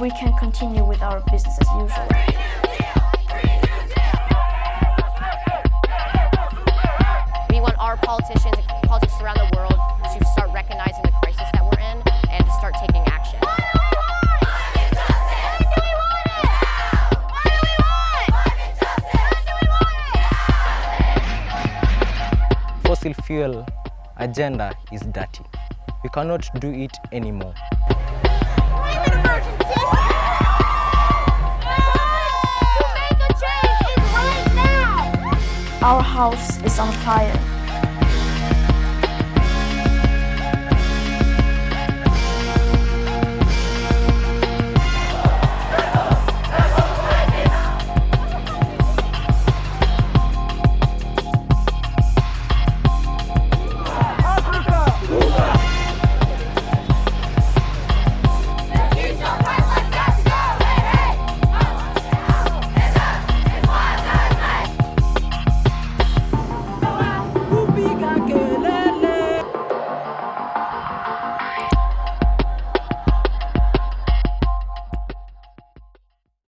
we can continue with our business as usual. We want our politicians and politics around the world to start recognizing the crisis that we're in and to start taking action. Fossil fuel agenda is dirty. We cannot do it anymore. Our house is on fire. Big